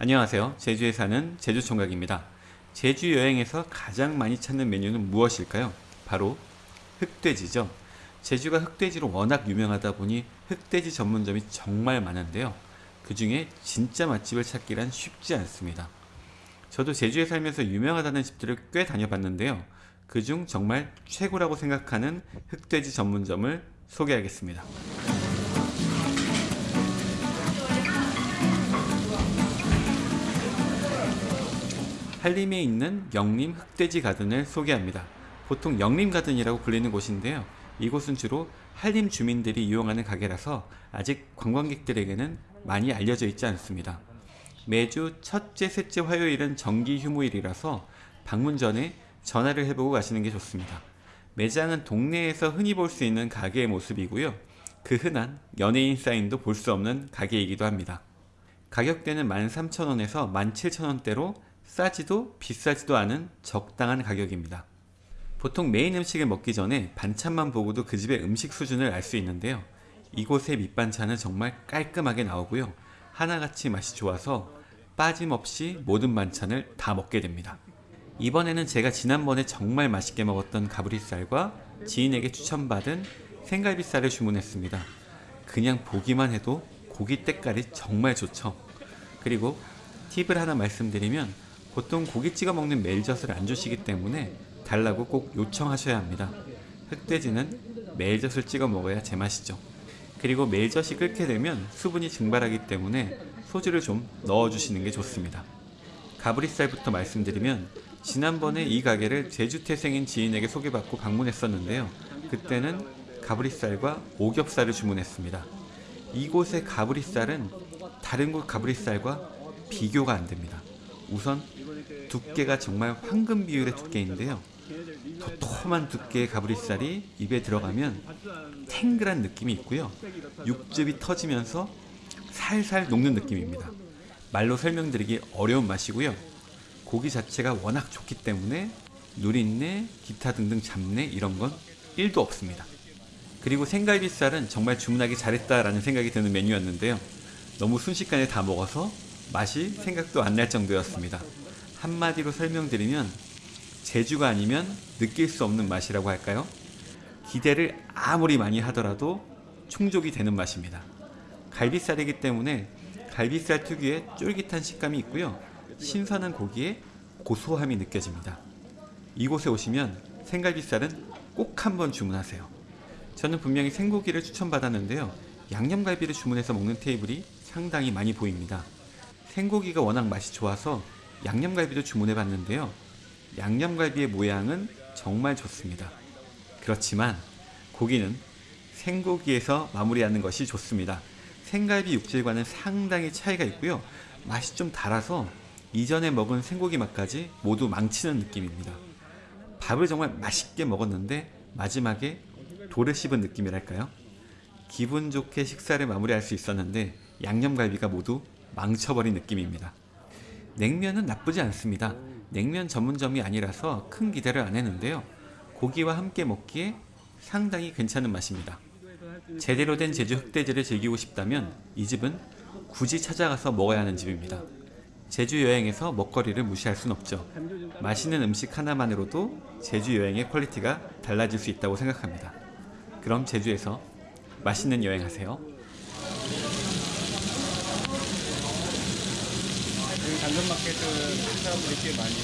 안녕하세요. 제주에 사는 제주총각입니다. 제주 여행에서 가장 많이 찾는 메뉴는 무엇일까요? 바로 흑돼지죠. 제주가 흑돼지로 워낙 유명하다 보니 흑돼지 전문점이 정말 많은데요. 그 중에 진짜 맛집을 찾기란 쉽지 않습니다. 저도 제주에 살면서 유명하다는 집들을 꽤 다녀봤는데요. 그중 정말 최고라고 생각하는 흑돼지 전문점을 소개하겠습니다. 한림에 있는 영림 흑돼지 가든을 소개합니다. 보통 영림 가든이라고 불리는 곳인데요. 이곳은 주로 한림 주민들이 이용하는 가게라서 아직 관광객들에게는 많이 알려져 있지 않습니다. 매주 첫째, 셋째 화요일은 정기 휴무일이라서 방문 전에 전화를 해보고 가시는 게 좋습니다. 매장은 동네에서 흔히 볼 수 있는 가게의 모습이고요. 그 흔한 연예인 사인도 볼 수 없는 가게이기도 합니다. 가격대는 13,000원에서 17,000원대로 싸지도 비싸지도 않은 적당한 가격입니다. 보통 메인 음식을 먹기 전에 반찬만 보고도 그 집의 음식 수준을 알 수 있는데요. 이곳의 밑반찬은 정말 깔끔하게 나오고요. 하나같이 맛이 좋아서 빠짐없이 모든 반찬을 다 먹게 됩니다. 이번에는 제가 지난번에 정말 맛있게 먹었던 가브리살과 지인에게 추천받은 생갈비살을 주문했습니다. 그냥 보기만 해도 고기 때깔이 정말 좋죠. 그리고 팁을 하나 말씀드리면 보통 고기 찍어 먹는 멜젓을 안 주시기 때문에 달라고 꼭 요청하셔야 합니다. 흑돼지는 멜젓을 찍어 먹어야 제맛이죠. 그리고 멜젓이 끓게 되면 수분이 증발하기 때문에 소주를 좀 넣어주시는 게 좋습니다. 가브리살부터 말씀드리면 지난번에 이 가게를 제주 태생인 지인에게 소개받고 방문했었는데요. 그때는 가브리살과 오겹살을 주문했습니다. 이곳의 가브리살은 다른 곳 가브리살과 비교가 안 됩니다. 우선 두께가 정말 황금 비율의 두께인데요. 도톰한 두께의 가브리살이 입에 들어가면 탱글한 느낌이 있고요. 육즙이 터지면서 살살 녹는 느낌입니다. 말로 설명드리기 어려운 맛이고요. 고기 자체가 워낙 좋기 때문에 누린내, 기타 등등 잡내 이런 건 1도 없습니다. 그리고 생갈비살은 정말 주문하기 잘했다라는 생각이 드는 메뉴였는데요. 너무 순식간에 다 먹어서 맛이 생각도 안 날 정도였습니다. 한마디로 설명드리면 제주가 아니면 느낄 수 없는 맛이라고 할까요? 기대를 아무리 많이 하더라도 충족이 되는 맛입니다. 갈비살이기 때문에 갈비살 특유의 쫄깃한 식감이 있고요. 신선한 고기에 고소함이 느껴집니다. 이곳에 오시면 생갈비살은 꼭 한번 주문하세요. 저는 분명히 생고기를 추천받았는데요. 양념갈비를 주문해서 먹는 테이블이 상당히 많이 보입니다. 생고기가 워낙 맛이 좋아서 양념갈비도 주문해 봤는데요. 양념갈비의 모양은 정말 좋습니다. 그렇지만 고기는 생고기에서 마무리하는 것이 좋습니다. 생갈비 육질과는 상당히 차이가 있고요. 맛이 좀 달아서 이전에 먹은 생고기 맛까지 모두 망치는 느낌입니다. 밥을 정말 맛있게 먹었는데 마지막에 돌을 씹은 느낌이랄까요? 기분 좋게 식사를 마무리할 수 있었는데 양념갈비가 모두 망쳐버린 느낌입니다. 냉면은 나쁘지 않습니다. 냉면 전문점이 아니라서 큰 기대를 안 했는데요. 고기와 함께 먹기에 상당히 괜찮은 맛입니다. 제대로 된 제주 흑돼지를 즐기고 싶다면 이 집은 굳이 찾아가서 먹어야 하는 집입니다. 제주 여행에서 먹거리를 무시할 순 없죠. 맛있는 음식 하나만으로도 제주 여행의 quality가 달라질 수 있다고 생각합니다. 그럼 제주에서 맛있는 여행하세요. 여기 당근마켓은 사람들이 꽤 많이